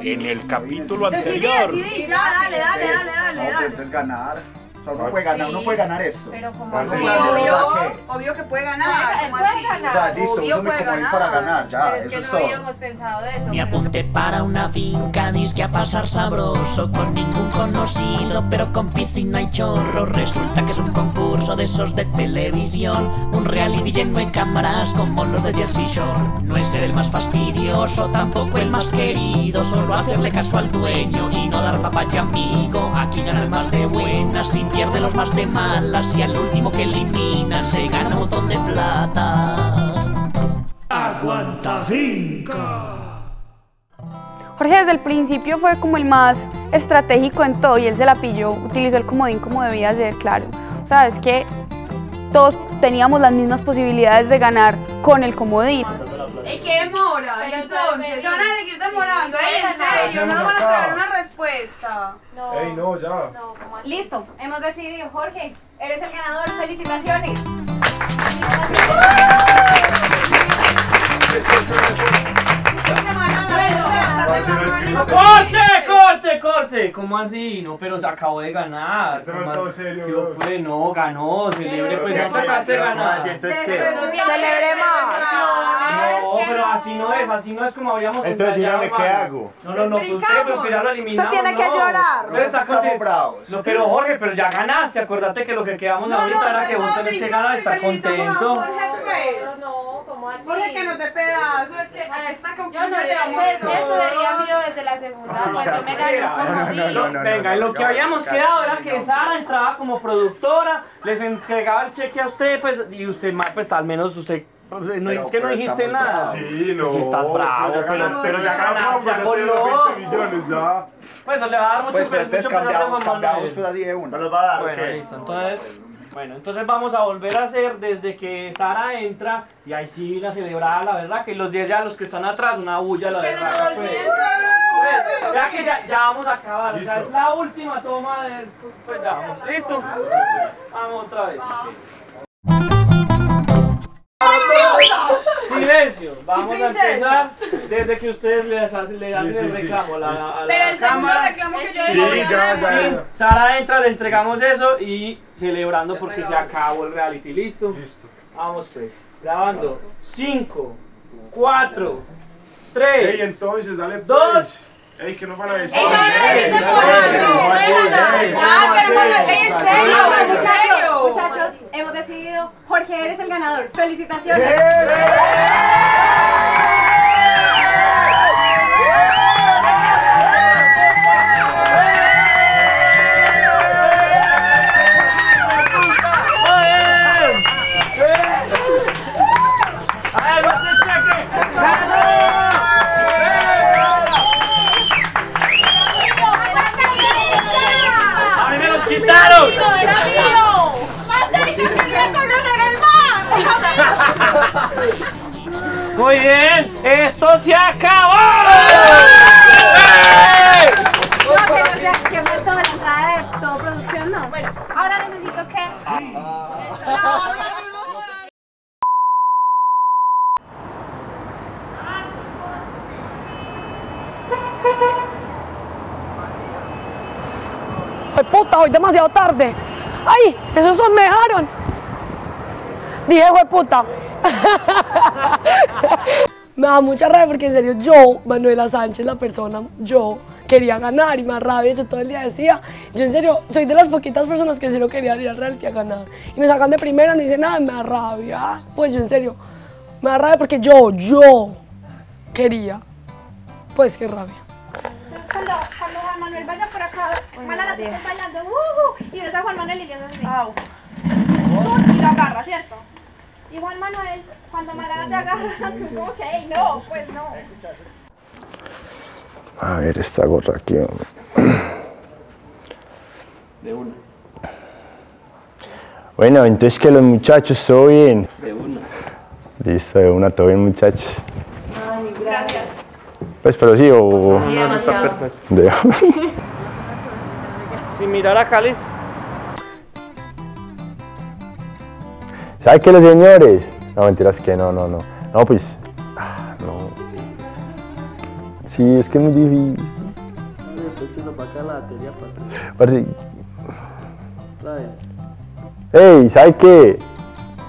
en el capítulo anterior. decidí, ya, dale, dale, dale, dale, No, dale. entonces ganar. O sea, uno puede ganar, uno puede ganar esto. Pero como ¿Cuál así, es Sí, obvio, obvio que puede Puede- ganar. él ¿cómo puede así? ganar. O sea, listo, Obvio uso me puede como para ganar, ya, Pero es eso que es no todo. habíamos pensado de eso. Me apunté para una finca, disque a pasar sabroso Con ningún conocido, pero con piscina y chorro Resulta que es un concurso de esos de televisión Un reality lleno de cámaras como los de Jersey Shore No es ser el más fastidioso, tampoco el más querido Solo hacerle caso al dueño y no dar papaya amigo Aquí gana el más de buenas y pierde los más de malas Y al último que eliminan se gana un montón de plata Aguanta finca. Jorge desde el principio fue como el más estratégico en todo y él se la pilló, utilizó el comodín como debía ser, claro. O sea, es que todos teníamos las mismas posibilidades de ganar con el comodín. ¿Y qué demora? Entonces, entonces, ¿se van a seguir demorando? en serio, no nos van a traer una respuesta. No, Ey, no, ya. no. Listo, hemos decidido, Jorge, eres el ganador, felicitaciones. ¡Corte, ¿Cómo así? No, pero se acabó de ganar. Este no es serio, ¿Qué bro. pues no, ganó, celebre, pues no tocaste ¿qué ganar. Celebre No, pero así no es, así no es como habríamos Entonces, dígame, ¿qué hago? No, no, no, pues usted, Brincamos. pero que ya lo eliminamos. Usted tiene que no. llorar. Usted. No, pero Jorge, pero ya ganaste, acuérdate que lo que quedamos ahorita era que vos tenés que ganar y estar contento. No. Jorge, que no te pedazos, es que a esta Yo no conclusión sé, llegamos pues, eso sería mío desde la segunda, cuando me ganó No, como no, no, no, no. Venga, lo que habíamos quedado era que no. Sara entraba como productora, les entregaba el cheque a usted, pues, y usted, pues, al menos usted, pues, no, Pero- es que no pero dijiste nada. Sí, no. Si estás bravo, pero ya pero- ganaste, pero ya ganamos, ganaste, ya tenemos no. 20 millones ya. Pues le va a dar mucho, Pues, pero mucho cambiamos, Juan cambiamos pues así de una. ¿Me los va a dar? Bueno, listo, entonces, bueno, entonces vamos a volver a hacer desde que Sara entra y ahí sí la celebrada, la verdad, que los 10 ya los que están atrás, una bulla, la verdad. pues. Pues, ya que ya, ya vamos a acabar, o sea, es la última toma de esto, pues ya vamos, ¿listo? Vamos otra vez. Silencio, vamos a princesa. empezar desde que ustedes les hacen, le hacen sí, el sí. reclamo a la, a la Pero el segundo cámara. reclamo que yo Sí, digo, Sí, ya, ya, ya. Sara entra, le entregamos eso y celebrando porque se acabó el reality, ¿listo? Listo. Vamos pues, grabando. 5, 4, Ey, 3, entonces, dale Dos. pues. Ey, ¿qué nos van a decir? Ey, no van a decir Ey, temporada. Ey, ey, Ah, ¿cómo pero bueno, ey, sí, en serio. Muchachos, hemos decidido, Jorge, eres el ganador, felicitaciones. ¡A Muy bien, esto se acabó. Que la todo producción, no. Bueno, ahora necesito que... ¡Ay, puta! Hoy demasiado tarde. ¡Ay! ¡Esos son me dejaron! Dije, ¡hue puta! Me da mucha rabia porque en serio yo, Manuela Sánchez, la persona, yo quería ganar y más rabia, yo todo el día decía, yo en serio soy de las poquitas personas que en serio querían ir al reality a ganar. Y me sacan de primera, no dicen nada, me da rabia. Pues yo en serio, me da rabia porque yo, yo quería. Pues qué rabia. Cuando, cuando Juan Manuel vaya por acá, Mala la está bailando, uh, y ves a Juan Manuel y le haces así. Tú, Y lo agarra, ¿cierto? Y Juan Manuel, cuando Mala te agarra, tú como que, "Ey, no, pues no. A ver esta gorra aquí, hombre. De una, Bueno, entonces que los muchachos, ¿todo bien? de una. Listo, de una, todo bien, muchachos. Gracias. Pues, pero sí, o... No, está perfecto. De... Sin mirar acá, listo. ¿Sabe qué, los señores? No, mentiras que no, no, no. No, pues... ah, no. Sí, es que es muy difícil. Nos. Ey, ¿sabe qué?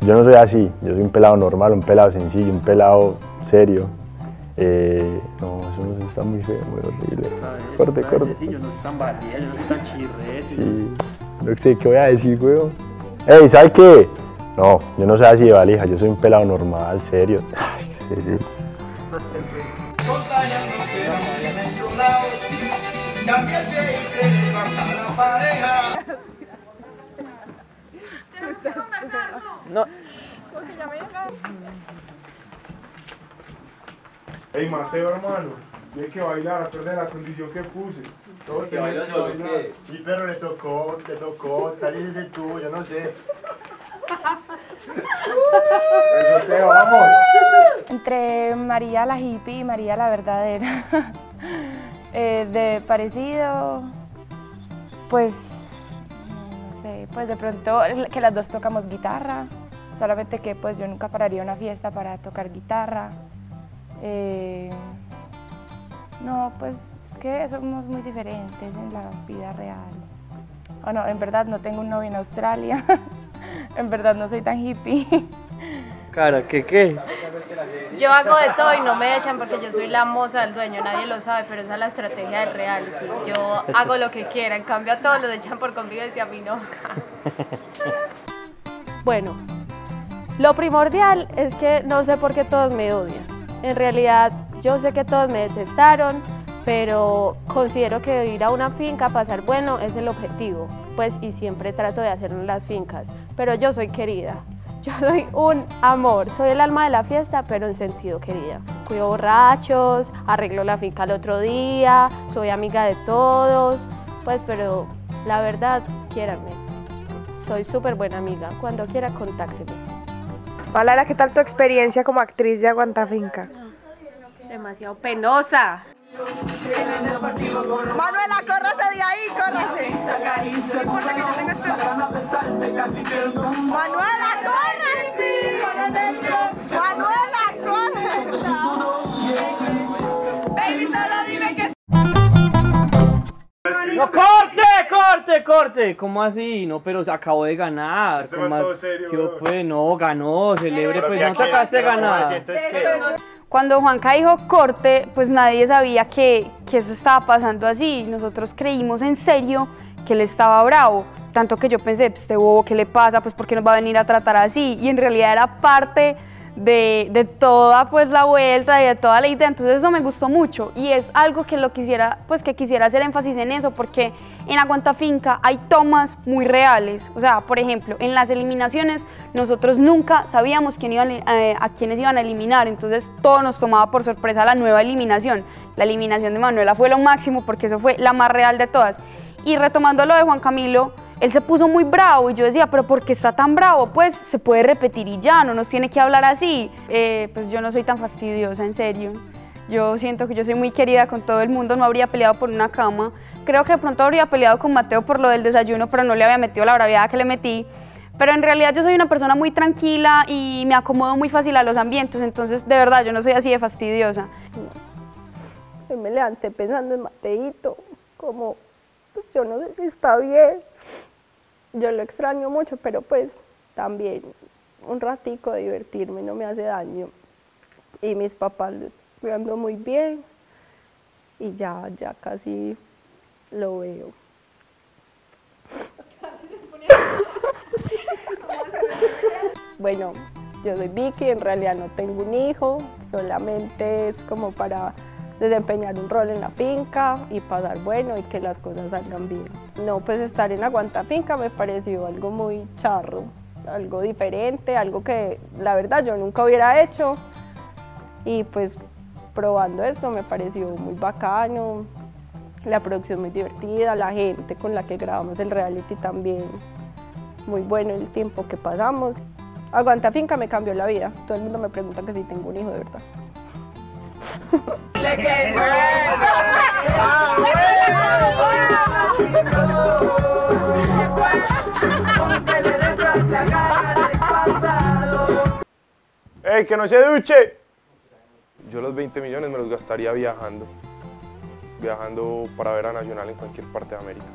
Yo no soy así, yo soy un pelado normal, un pelado sencillo, un pelado serio. Eh, no, eso no está muy feo, muy horrible. Vez, Corte, corte. Sí, yo no soy tan valía, yo no soy tan chirrete. Sí, no sé qué voy a decir, weón. Ey, ¿sabe qué? No, yo no soy así de valija, yo soy un pelado normal, serio. Ay, qué serio. No, Ey, Mateo, hermano, tienes que bailar, a perder la condición que puse. Todos bailar. ¿qué? Sí, pero le tocó, le tocó, tal vez ese tú, yo no sé. Eso te vamos. Entre María la hippie y María la verdadera. Eh, de parecido, pues, no sé, pues de pronto que las dos tocamos guitarra, solamente que pues yo nunca pararía una fiesta para tocar guitarra. Eh, no, pues es que somos muy diferentes en la vida real. O no, en verdad no tengo un novio en Australia, en verdad no soy tan hippie. cara, ¿qué qué? Yo hago de todo y no me echan porque yo soy la moza del dueño, nadie lo sabe, pero esa es la estrategia del reality. Yo hago lo que quiera, en cambio a todos los echan por convivencia, a mí no. Bueno, lo primordial es que no sé por qué todos me odian. En realidad, yo sé que todos me detestaron, pero considero que ir a una finca a pasar bueno es el objetivo, pues y siempre trato de hacerlo en las fincas. Pero yo soy querida, yo soy un amor, soy el alma de la fiesta, pero en sentido querida. Cuido borrachos, arreglo la finca el otro día, soy amiga de todos, pues pero la verdad, quiéranme. Soy súper buena amiga, cuando quiera contácteme. Malala, ¿qué tal tu experiencia como actriz de Aguantafinca? Demasiado penosa. Manuela, córrase de ahí, córrase. Corte! ¿Cómo así? No, pero acabó de ganar. Este ¿cómo man todo pues no, ganó, celebre, pues no te acabaste de ¿cómo ganar. Cuando Juanca dijo corte, pues nadie sabía que, que eso estaba pasando así. Nosotros creímos en serio que él estaba bravo. Tanto que yo pensé, pues, este bobo, ¿qué le pasa? Pues, ¿por qué nos va a venir a tratar así? Y en realidad era parte de, de toda pues la vuelta y de toda la idea. Entonces eso me gustó mucho y es algo que lo quisiera, pues que quisiera hacer énfasis en eso porque en Aguanta Finca hay tomas muy reales. O sea, por ejemplo, en las eliminaciones nosotros nunca sabíamos quién iban, eh, a quiénes iban a eliminar. Entonces todo nos tomaba por sorpresa la nueva eliminación. La eliminación de Manuela fue lo máximo porque eso fue la más real de todas. Y retomando lo de Juan Camilo, él se puso muy bravo y yo decía, pero ¿por qué está tan bravo? Pues se puede repetir y ya, no nos tiene que hablar así. Eh, pues yo no soy tan fastidiosa, en serio. Yo siento que yo soy muy querida con todo el mundo, no habría peleado por una cama. Creo que de pronto habría peleado con Mateo por lo del desayuno, pero no le había metido la braviada que le metí. Pero en realidad yo soy una persona muy tranquila y me acomodo muy fácil a los ambientes, entonces de verdad yo no soy así de fastidiosa. Hoy me levanté pensando en Mateito, como, pues yo no sé si está bien. Yo lo extraño mucho, pero pues también un ratico de divertirme no me hace daño. Y mis papás lo están cuidando muy bien y ya, ya casi lo veo. Bueno, yo soy Vicky, en realidad no tengo un hijo, solamente es como para desempeñar un rol en la finca y pasar bueno y que las cosas salgan bien. No, pues estar en Aguanta Finca me pareció algo muy charro, algo diferente, algo que la verdad yo nunca hubiera hecho y pues probando esto me pareció muy bacano, la producción muy divertida, la gente con la que grabamos el reality también muy bueno el tiempo que pasamos. Aguanta Finca me cambió la vida, todo el mundo me pregunta que si tengo un hijo de verdad. ¡Ey, que no se duche! Yo los 20 millones me los gastaría viajando. viajando para ver a Nacional en cualquier parte de América.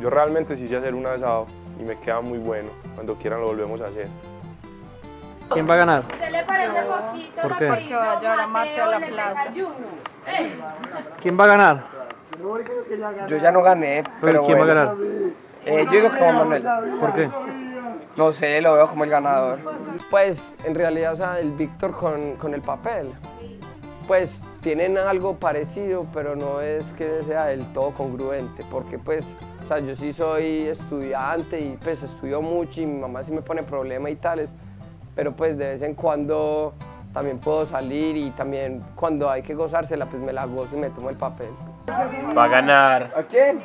Yo realmente sí sé hacer un asado y me queda muy bueno. Cuando quieran lo volvemos a hacer. ¿Quién va a ganar? ¿Se le parece poquito ¿Por qué? que Porque va a llevar a Mateo a la desayuno? ¿Quién va a ganar? Yo ya no gané, pero ¿Quién va a bueno. ganar? Eh, yo digo que Juan Manuel. ¿Por qué? No sé, lo veo como el ganador. Pues en realidad, o sea, el Víctor con, con el papel, pues tienen algo parecido, pero no es que sea del todo congruente, porque pues, o sea, yo sí soy estudiante y pues estudio mucho y mi mamá sí me pone problemas y tales, pero pues de vez en cuando también puedo salir y también cuando hay que gozársela, pues me la gozo y me tomo el papel. Va a ganar ¿A quién?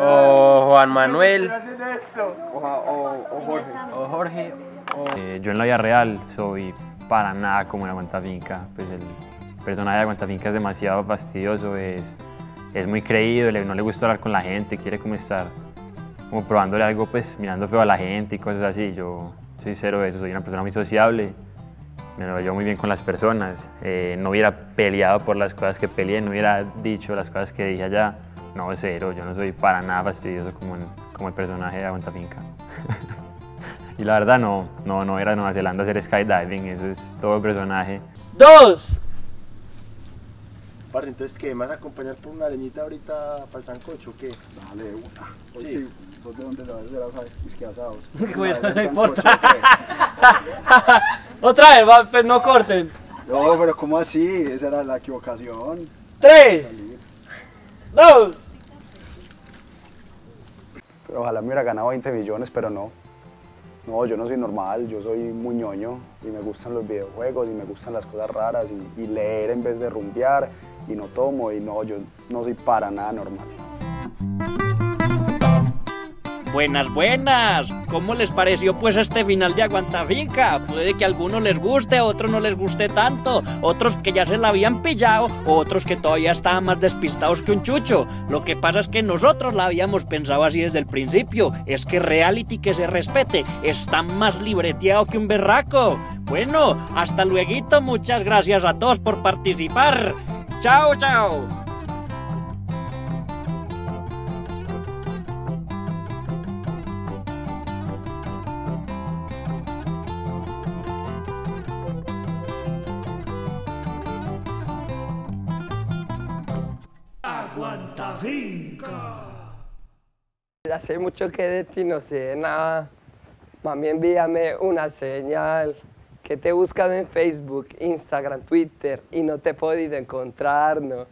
o Juan Manuel O, o- o Jorge. o Jorge. Eh, yo en la vida real soy para nada como en Aguantafinca. Pues el personaje de Aguantafinca es demasiado fastidioso, es, es muy creído, no le gusta hablar con la gente, quiere como estar como probándole algo, pues mirando feo a la gente y cosas así. Yo soy cero de eso, soy una persona muy sociable, me lo llevo muy bien con las personas. Eh, no hubiera peleado por las cosas que peleé, no hubiera dicho las cosas que dije allá. No, cero, yo no soy para nada fastidioso como, en- como el personaje de Aguantafinca. Y la verdad no, no, no era Nueva Zelanda hacer skydiving, eso es todo el personaje. ¡Dos! Parce, entonces, ¿qué? ¿Me vas a acompañar por una leñita ahorita para el sancocho o qué? Dale, una. Hoy Sí. sí. ¿Vos de dónde sabes de las whisky asados? Bueno, ¿Del no importa. Otra vez, va, pues no corten. No, pero ¿cómo así? Esa era la equivocación. Tres, dos. Pero ojalá me hubiera ganado 20 millones, pero no. No, yo no soy normal, yo soy muy ñoño y me gustan los videojuegos y me gustan las cosas raras y, y leer en vez de rumbear y no tomo y no, yo no soy para nada normal. Buenas, buenas. ¿Cómo les pareció pues este final de Aguantafinca? Puede que a algunos les guste, a otros no les guste tanto, otros que ya se la habían pillado, otros que todavía estaban más despistados que un chucho. Lo que pasa es que nosotros la habíamos pensado así desde el principio. Es que reality que se respete está más libreteado que un berraco. Bueno, hasta luego, muchas gracias a todos por participar. Chao, chao. Finca. Hace mucho que de ti no sé nada. Mami, envíame una señal. Que te he buscado en Facebook, Instagram, Twitter y no te he podido encontrar, ¿no?